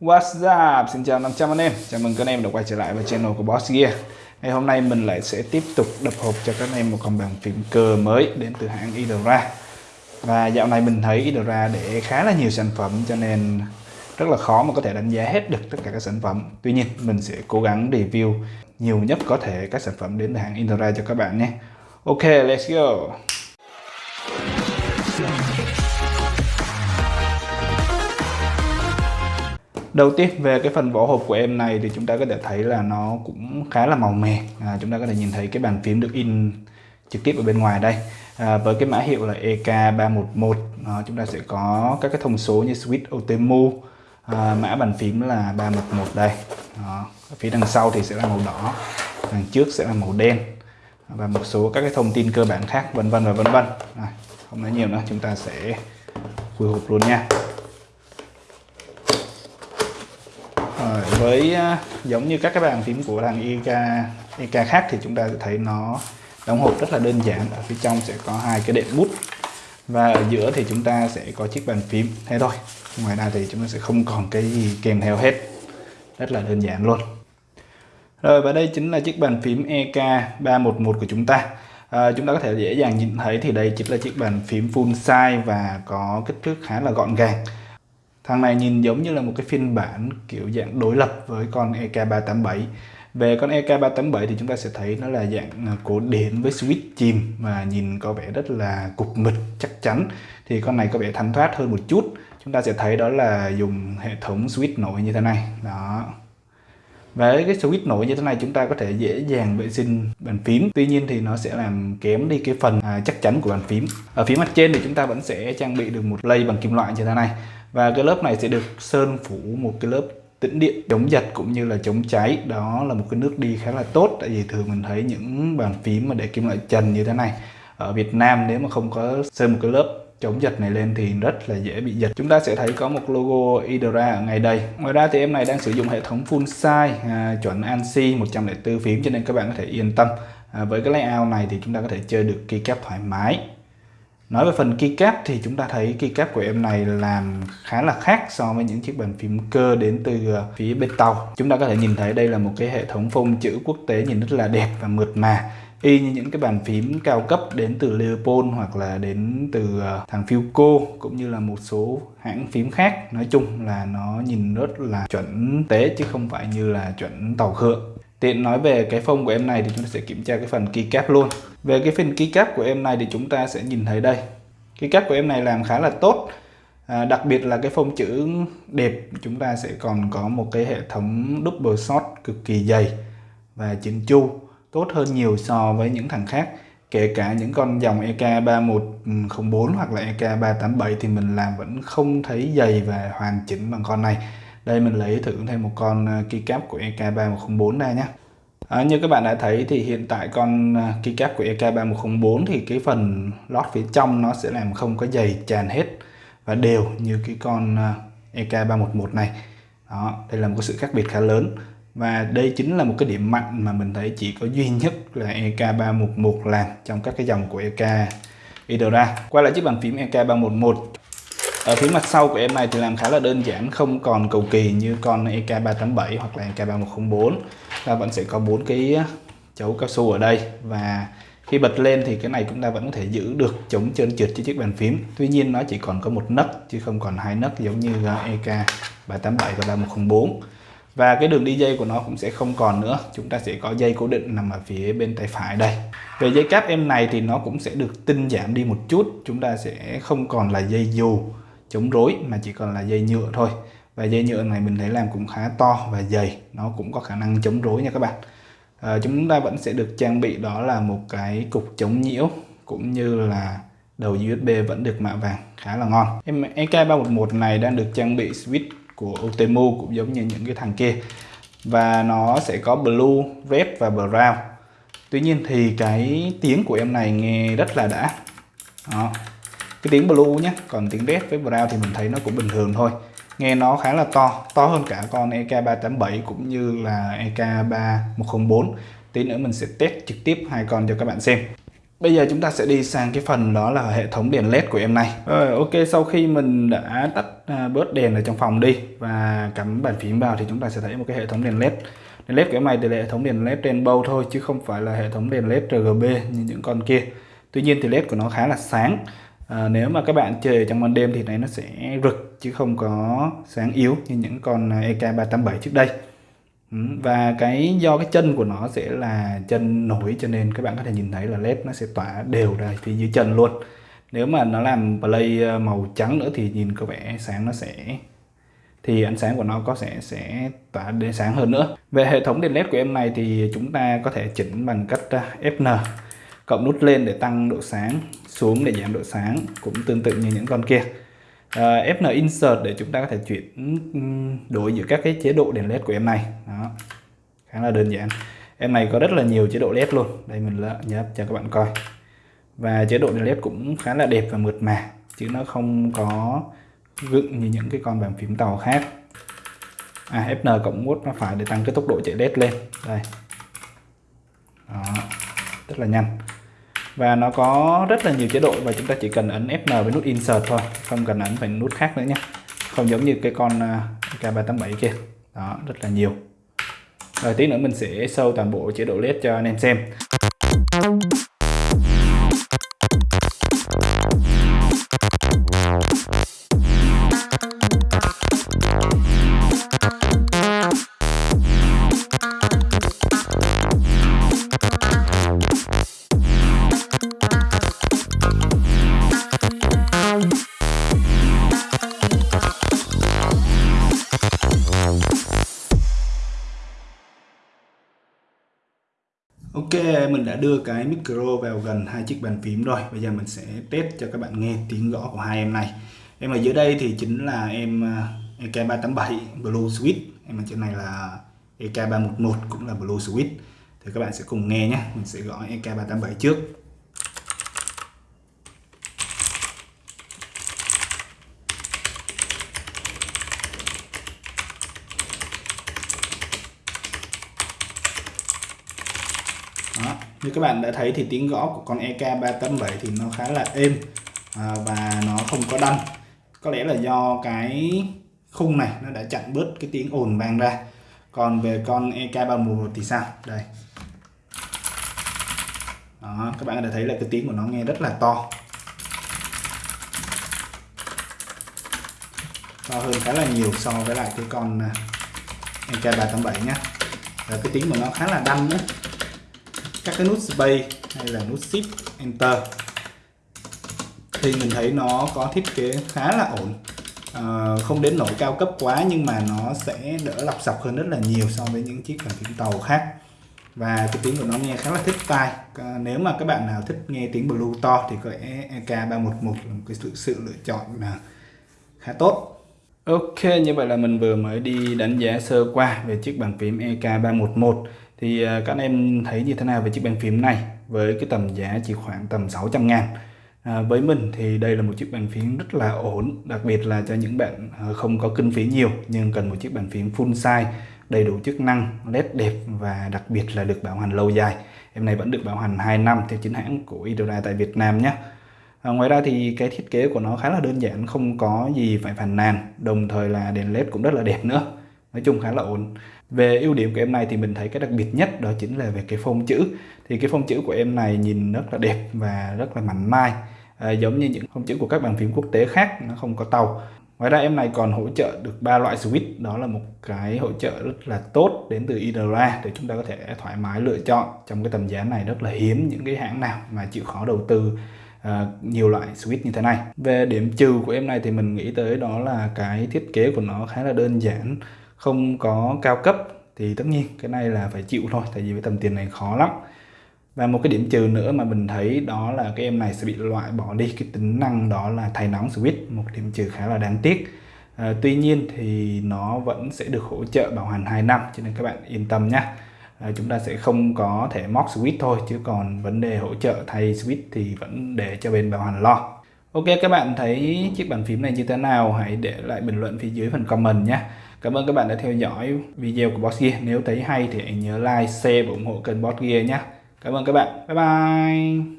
What's up? Xin chào 500 anh em. Chào mừng các anh em đã quay trở lại với channel của Boss Gear. Ngày hôm nay mình lại sẽ tiếp tục đập hộp cho các anh em một con bàn phím cơ mới đến từ hãng Idora. Và dạo này mình thấy Idora để khá là nhiều sản phẩm cho nên rất là khó mà có thể đánh giá hết được tất cả các sản phẩm. Tuy nhiên mình sẽ cố gắng review nhiều nhất có thể các sản phẩm đến từ hãng Idora cho các bạn nhé. Ok, let's go! Đầu tiên về cái phần vỏ hộp của em này thì chúng ta có thể thấy là nó cũng khá là màu mè. À, Chúng ta có thể nhìn thấy cái bàn phím được in trực tiếp ở bên ngoài đây. À, Với cái mã hiệu là EK311 à, Chúng ta sẽ có các cái thông số như Switch Otemu. À, Mã bàn phím là 311 đây. À, Phía đằng sau thì sẽ là màu đỏ Đằng trước sẽ là màu đen Và một số các cái thông tin cơ bản khác vân vân và vân vân. Không nói nhiều nữa chúng ta sẽ khui hộp luôn nha. Rồi, với à, giống như các cái bàn phím của thằng EK, EK khác thì chúng ta sẽ thấy nó đóng hộp rất là đơn giản. Ở phía trong sẽ có hai cái đệm bút và ở giữa thì chúng ta sẽ có chiếc bàn phím. Thế thôi ngoài ra thì chúng ta sẽ không còn cái gì kèm theo hết. Rất là đơn giản luôn. Rồi và đây chính là chiếc bàn phím EK311 của chúng ta. À, chúng ta có thể dễ dàng nhìn thấy thì đây chính là chiếc bàn phím full size và có kích thước khá là gọn gàng. Thằng này nhìn giống như là một cái phiên bản kiểu dạng đối lập với con EK387 về con EK387 thì chúng ta sẽ thấy nó là dạng à, cổ điển với switch chìm và nhìn có vẻ rất là cục mịch chắc chắn. Thì con này có vẻ thanh thoát hơn một chút. Chúng ta sẽ thấy đó là dùng hệ thống switch nổi như thế này. Đó. Với cái switch nổi như thế này chúng ta có thể dễ dàng vệ sinh bàn phím. Tuy nhiên thì nó sẽ làm kém đi cái phần à, chắc chắn của bàn phím. Ở phía mặt trên thì chúng ta vẫn sẽ trang bị được một lây bằng kim loại như thế này và cái lớp này sẽ được sơn phủ một cái lớp tĩnh điện chống giật cũng như là chống cháy. Đó là một cái nước đi khá là tốt tại vì thường mình thấy những bàn phím mà để kim loại trần như thế này ở Việt Nam nếu mà không có sơn một cái lớp chống giật này lên thì rất là dễ bị giật. Chúng ta sẽ thấy có một logo Idra ở ngay đây. Ngoài ra thì em này đang sử dụng hệ thống full size à, chuẩn ANSI 104 phím cho nên các bạn có thể yên tâm. À, với cái layout này thì chúng ta có thể chơi được keycap thoải mái. Nói về phần keycap thì chúng ta thấy keycap của em này làm khá là khác so với những chiếc bàn phím cơ đến từ ờ, phía bên tàu. Chúng ta có thể nhìn thấy đây là một cái hệ thống phông chữ quốc tế nhìn rất là đẹp và mượt mà. Y như những cái bàn phím cao cấp đến từ Leopold hoặc là đến từ ờ, thằng Philco cũng như là một số hãng phím khác. Nói chung là nó nhìn rất là chuẩn tế chứ không phải như là chuẩn tàu khựa Tiện nói về cái phông của em này thì chúng ta sẽ kiểm tra cái phần keycap luôn. Về cái phần keycap của em này thì chúng ta sẽ nhìn thấy đây. Keycap của em này làm khá là tốt. À, đặc biệt là cái phông chữ đẹp chúng ta sẽ còn có một cái hệ thống double shot cực kỳ dày và chỉnh chu tốt hơn nhiều so với những thằng khác kể cả những con dòng EK3104 hoặc là EK387 thì mình làm vẫn không thấy dày và hoàn chỉnh bằng con này đây mình lấy thử thêm một con à, keycap của EK3104 ra nhé. À, như các bạn đã thấy thì hiện tại con à, keycap của EK3104 thì cái phần lót phía trong nó sẽ làm không có dày tràn hết và đều như cái con à, EK311 này. Đó đây là một cái sự khác biệt khá lớn. Và đây chính là một cái điểm mạnh mà mình thấy chỉ có duy nhất là EK311 làm trong các cái dòng của EK Idora. Quay lại chiếc bàn phím EK311 ở phía mặt sau của em này thì làm khá là đơn giản, không còn cầu kỳ như con EK387 hoặc là EK3104 ta vẫn sẽ có bốn cái chấu cao su ở đây. Và khi bật lên thì cái này chúng ta vẫn có thể giữ được chống trơn trượt trên chiếc bàn phím. Tuy nhiên nó chỉ còn có một nấc, chứ không còn hai nấc giống như à, EK387 và 3104 và cái đường đi dây của nó cũng sẽ không còn nữa. Chúng ta sẽ có dây cố định nằm ở phía bên tay phải đây. Về dây cáp em này thì nó cũng sẽ được tinh giảm đi một chút. Chúng ta sẽ không còn là dây dù chống rối mà chỉ còn là dây nhựa thôi. Và dây nhựa này mình thấy làm cũng khá to và dày nó cũng có khả năng chống rối nha các bạn. À, chúng ta vẫn sẽ được trang bị đó là một cái cục chống nhiễu cũng như là đầu USB vẫn được mạ vàng khá là ngon. Em EK311 này đang được trang bị switch của Otemu cũng giống như những cái thằng kia. Và nó sẽ có blue, red và brown. Tuy nhiên thì cái tiếng của em này nghe rất là đã. Đó cái tiếng blue nhé còn tiếng red với brown thì mình thấy nó cũng bình thường thôi. Nghe nó khá là to to hơn cả con EK387 cũng như là EK3104 tí nữa mình sẽ test trực tiếp hai con cho các bạn xem. Bây giờ chúng ta sẽ đi sang cái phần đó là hệ thống đèn led của em này. Rồi, ok, sau khi mình đã tắt à, bớt đèn ở trong phòng đi Và cắm bàn phím vào thì chúng ta sẽ thấy một cái hệ thống đèn led. Đèn led của em này thì là hệ thống đèn led rainbow thôi, Chứ không phải là hệ thống đèn led RGB như những con kia. Tuy nhiên thì led của nó khá là sáng à, Nếu mà các bạn chơi trong ban đêm thì này nó sẽ rực Chứ không có sáng yếu như những con à, EK387 trước đây. Ừ, và cái do cái chân của nó sẽ là chân nổi cho nên các bạn có thể nhìn thấy là led nó sẽ tỏa đều ra phía dưới chân luôn. Nếu mà nó làm play à, màu trắng nữa thì nhìn có vẻ sáng nó sẽ thì ánh sáng của nó có sẽ sẽ tỏa đến sáng hơn nữa. Về hệ thống đèn led của em này thì chúng ta có thể chỉnh bằng cách à, Fn cộng nút lên để tăng độ sáng xuống để giảm độ sáng cũng tương tự như những con kia. Ờ, à, Fn Insert để chúng ta có thể chuyển đổi giữa các cái chế độ đèn led của em này. Đó khá là đơn giản. Em này có rất là nhiều chế độ led luôn. Đây mình nhấp cho các bạn coi. Và chế độ đèn led cũng khá là đẹp và mượt mà chứ nó không có gựng như những cái con bàn phím tàu khác. À Fn cộng nút nó phải để tăng cái tốc độ chạy led lên. Đây. Đó rất là nhanh và nó có rất là nhiều chế độ và chúng ta chỉ cần ấn Fn với nút Insert thôi, không cần ấn phải nút khác nữa nhé. Không giống như cái con à, K387 kia. Đó, rất là nhiều. Rồi tí nữa mình sẽ sâu toàn bộ chế độ led cho anh em xem. Ok, mình đã đưa cái micro vào gần hai chiếc bàn phím rồi. Bây giờ mình sẽ test cho các bạn nghe tiếng gõ của hai em này. Em ở dưới đây thì chính là em ờ, EK387 Blue Switch. Em ở trên này là EK311 cũng là Blue Switch. Thì các bạn sẽ cùng nghe nhé. Mình sẽ gõ EK387 trước. đó như các bạn đã thấy thì tiếng gõ của con EK387 thì nó khá là êm à, và nó không có đâm. Có lẽ là do cái khung này nó đã chặn bớt cái tiếng ồn vang ra. Còn về con EK311 thì sao? Đây. Đó, các bạn đã thấy là cái tiếng của nó nghe rất là to. To hơn khá là nhiều so với lại cái con à, EK387 nhé và cái tiếng của nó khá là đâm nữa các cái nút space hay là nút shift enter. Thì mình thấy nó có thiết kế khá là ổn. À, không đến nỗi cao cấp quá nhưng mà nó sẽ đỡ lọc sọc hơn rất là nhiều so với những chiếc bàn phím tàu khác. Và cái tiếng của nó nghe khá là thích tai. À, nếu mà các bạn nào thích nghe tiếng blue to thì có lẽ EK311 là một cái sự, sự lựa chọn là khá tốt. Ok, như vậy là mình vừa mới đi đánh giá sơ qua về chiếc bàn phím EK311 thì à, các anh em thấy như thế nào về chiếc bàn phím này? Với cái tầm giá chỉ khoảng tầm 600 ngàn. À, với mình thì đây là một chiếc bàn phím rất là ổn đặc biệt là cho những bạn à, không có kinh phí nhiều nhưng cần một chiếc bàn phím full size đầy đủ chức năng led đẹp và đặc biệt là được bảo hành lâu dài. Em này vẫn được bảo hành 2 năm theo chính hãng của Idora tại Việt Nam nhé. À, ngoài ra thì cái thiết kế của nó khá là đơn giản không có gì phải phàn nàn đồng thời là đèn led cũng rất là đẹp nữa nói chung khá là ổn. Về ưu điểm của em này thì mình thấy cái đặc biệt nhất đó chính là về cái phông chữ. Thì cái phông chữ của em này nhìn rất là đẹp và rất là mảnh mai à, giống như những phông chữ của các bàn phím quốc tế khác nó không có tàu. Ngoài ra em này còn hỗ trợ được ba loại switch đó là một cái hỗ trợ rất là tốt đến từ IDRA để chúng ta có thể thoải mái lựa chọn. Trong cái tầm giá này rất là hiếm những cái hãng nào mà chịu khó đầu tư uh, nhiều loại switch như thế này. Về điểm trừ của em này thì mình nghĩ tới đó là cái thiết kế của nó khá là đơn giản không có cao cấp thì tất nhiên cái này là phải chịu thôi tại vì với tầm tiền này khó lắm. Và một cái điểm trừ nữa mà mình thấy đó là cái em này sẽ bị loại bỏ đi cái tính năng đó là thay nóng switch một điểm trừ khá là đáng tiếc. À, tuy nhiên thì nó vẫn sẽ được hỗ trợ bảo hành 2 năm cho nên các bạn yên tâm nhé à, chúng ta sẽ không có thể móc switch thôi chứ còn vấn đề hỗ trợ thay switch thì vẫn để cho bên bảo hành lo. Ok các bạn thấy chiếc bàn phím này như thế nào? Hãy để lại bình luận phía dưới phần comment nhé Cảm ơn các bạn đã theo dõi video của Boss Gear. Nếu thấy hay thì hãy nhớ like, share và ủng hộ kênh Boss Gear nhé. Cảm ơn các bạn. Bye bye.